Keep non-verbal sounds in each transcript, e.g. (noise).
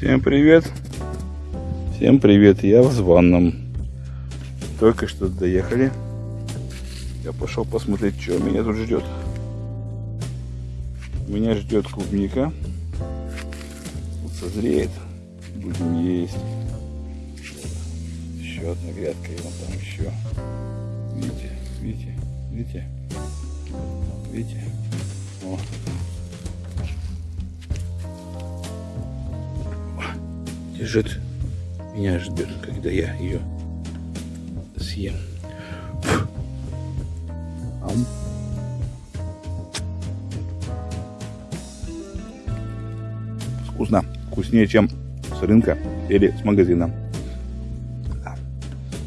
Всем привет! Всем привет! Я в ванном. Только что доехали. Я пошел посмотреть, что меня тут ждет. Меня ждет клубника. Вот созреет. Будем есть. Еще одна грядка, и вон там еще. Видите, видите, видите? Видите? О. Лежит, меня ждет, когда я ее съем. Ам. Вкусно. Вкуснее, чем с рынка или с магазина.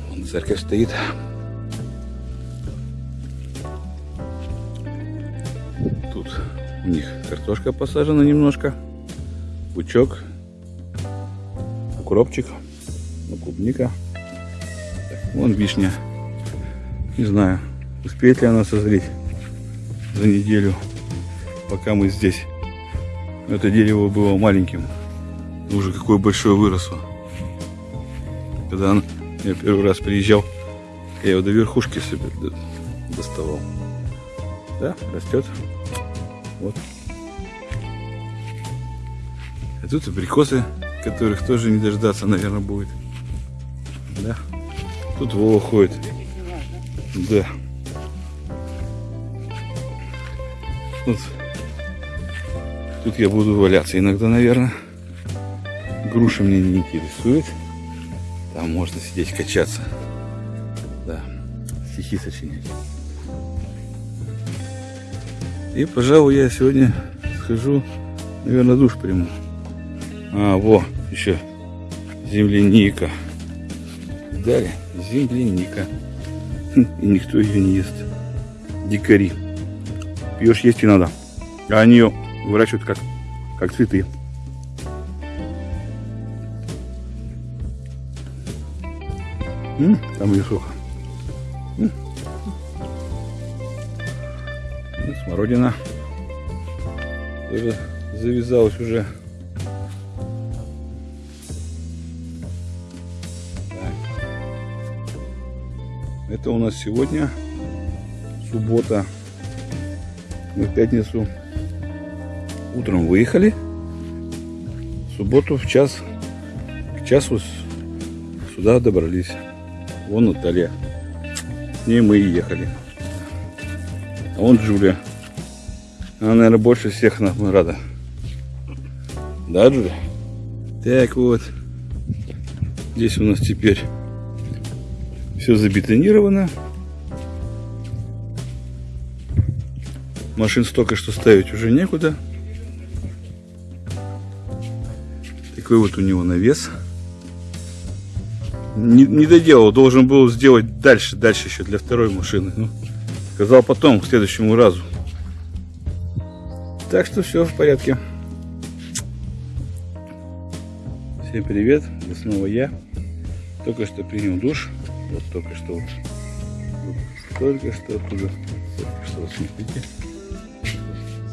Вон церковь стоит. Тут у них картошка посажена немножко. Пучок. Укропчик. Ну, клубника. Вон вишня. Не знаю, успеет ли она созреть за неделю, пока мы здесь. Это дерево было маленьким. Уже какое большое выросло. Когда я первый раз приезжал, я его до верхушки себе доставал. Да, растет. Вот. А тут абрикосы, которых тоже не дождаться, наверное, будет. Да. Тут Вова ходит. Да. Тут, тут я буду валяться иногда, наверное. Груша мне не интересует. Там можно сидеть, качаться. Да. Стихи сочинять. И, пожалуй, я сегодня схожу, наверное, душ приму. А, во, еще земляника. Далее, земляника. (laughs) И никто ее не ест. Дикари. Пьешь, есть и надо. А они ее выращивают как, как цветы. М, там ее сухо. М. Ну, смородина. Тоже завязалась уже. Это у нас сегодня суббота. Мы в пятницу утром выехали. В субботу в час, к часу сюда добрались. Вон Наталья. С ней мы и ехали. А вон Джулия. Она, наверное, больше всех нам рада. Да, Джулия? Так вот. Здесь у нас теперь все забетонировано. Машин столько, что ставить уже некуда. Такой вот у него навес. Не, не доделал, должен был сделать дальше, дальше еще для второй машины. Ну, сказал потом, к следующему разу. Так что все в порядке. Всем привет, снова я. Только что принял душ. Вот только что вот. Только что оттуда. Только что, смотрите.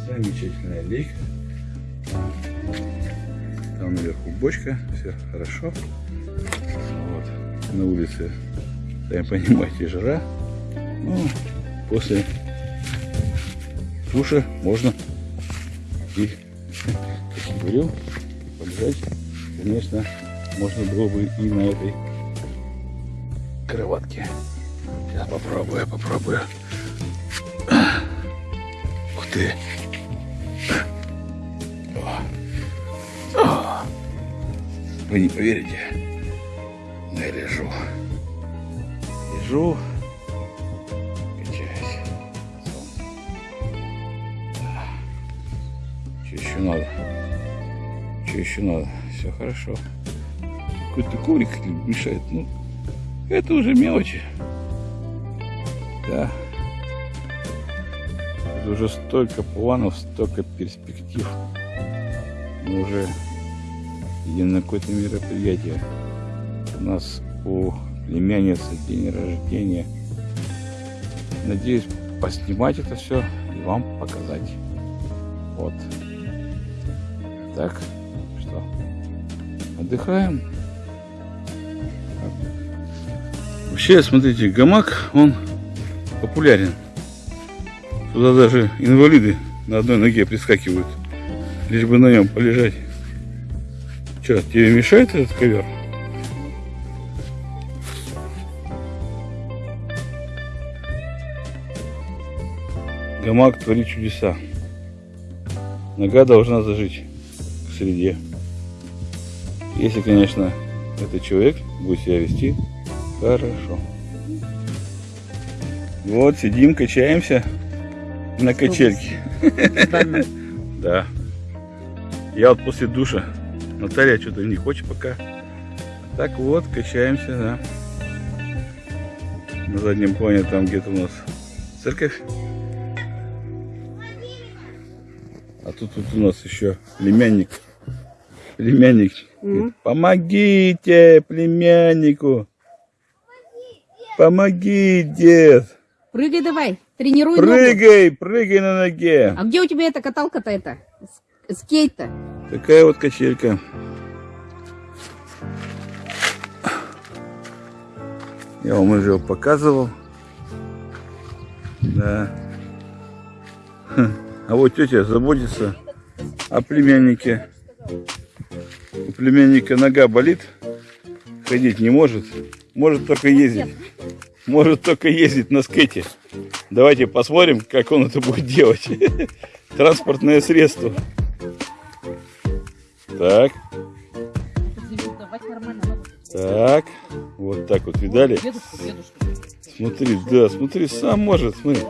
Замечательная лейка. Там наверху бочка. Все хорошо. Вот. На улице, сами понимаете, жара. Ну, после душа можно и, как я говорил, полежать. Конечно, можно было бы и на этой кроватке. Сейчас попробую, попробую. Ух ты. Вы не поверите, но я лежу. Лежу, качаюсь. Еще надо? Что еще надо? Все хорошо. Какой-то коврик мешает. Ну, это уже мелочи. Да. Это уже столько планов, столько перспектив. Мы уже едем на какое-то мероприятие. У нас у племянницы день рождения. Надеюсь поснимать это все и вам показать. Вот. Так, что? Отдыхаем. Вообще, смотрите, гамак, он популярен. Туда даже инвалиды на одной ноге прискакивают, лишь бы на нем полежать. Че, тебе мешает этот ковер? Гамак творит чудеса. Нога должна зажить к среде. Если, конечно, этот человек будет себя вести хорошо. Вот, сидим, качаемся на качельке. (laughs) Да. Я вот после душа. Наталья что-то не хочет пока. Так вот, качаемся, да. На заднем плане там где-то у нас церковь. А тут, тут у нас еще племянник. Племянник. Помогите племяннику. Помоги, дед. Прыгай давай, тренируй ногу. Прыгай, прыгай на ноге. А где у тебя эта каталка-то это? Скейт-то? Такая вот качелька. Я вам уже показывал. Да. А вот тетя заботится о племяннике. У племянника нога болит, ходить не может. Может только ездить. Может только ездить на скейте. Давайте посмотрим, как он это будет делать. (laughs) Транспортное средство. Так, так. Вот так вот, видали? Смотри, да, смотри, сам может, смотри.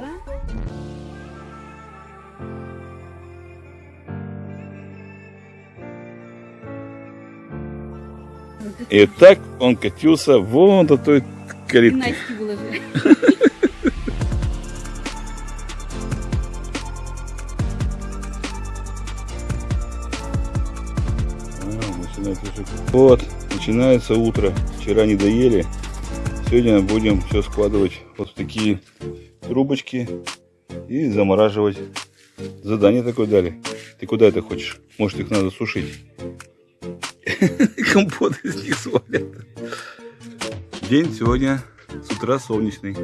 И так он катился вон до той А, начинается уже- Вот, начинается утро. Вчера не доели. Сегодня будем все складывать вот в такие трубочки и замораживать. Задание такое дали. Ты куда это хочешь? Может их надо сушить? (laughs) Компот из них свалят. День сегодня с утра солнечный.